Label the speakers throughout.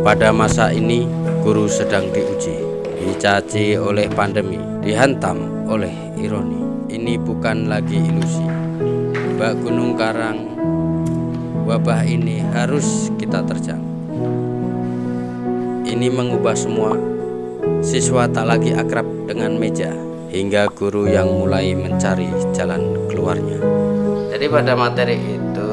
Speaker 1: Pada masa ini, guru sedang diuji, dicaci oleh pandemi, dihantam oleh ironi. Ini bukan lagi ilusi. Bak Gunung Karang, wabah ini harus kita terjang. Ini mengubah semua. Siswa tak lagi akrab dengan meja, hingga guru yang mulai mencari jalan keluarnya. Jadi pada materi itu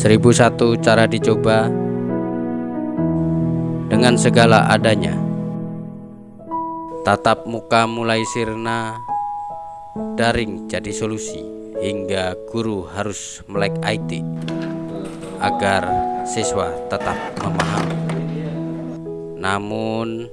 Speaker 1: Seribu satu cara dicoba dengan segala adanya. Tatap muka mulai sirna, daring jadi solusi hingga guru harus melek IT agar siswa tetap memahami. Namun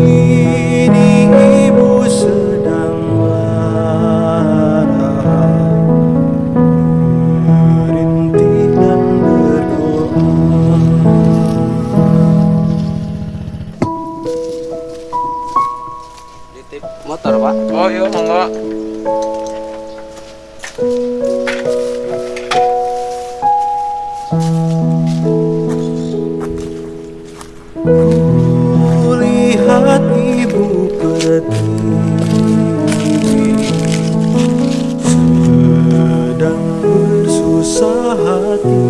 Speaker 1: titip motor pak.
Speaker 2: Oh iya monggo.
Speaker 3: Kulihat ibu pertiwi Sedang bersusah hati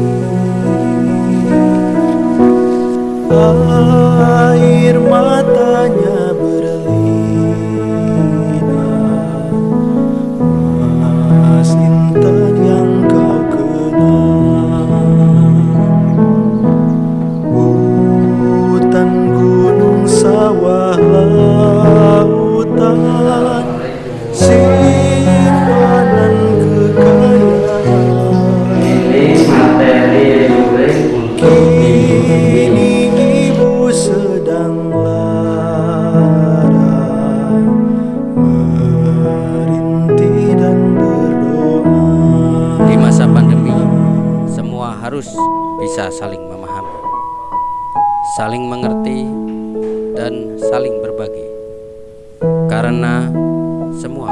Speaker 3: Air matanya
Speaker 1: harus bisa saling memahami, saling mengerti, dan saling berbagi. Karena semua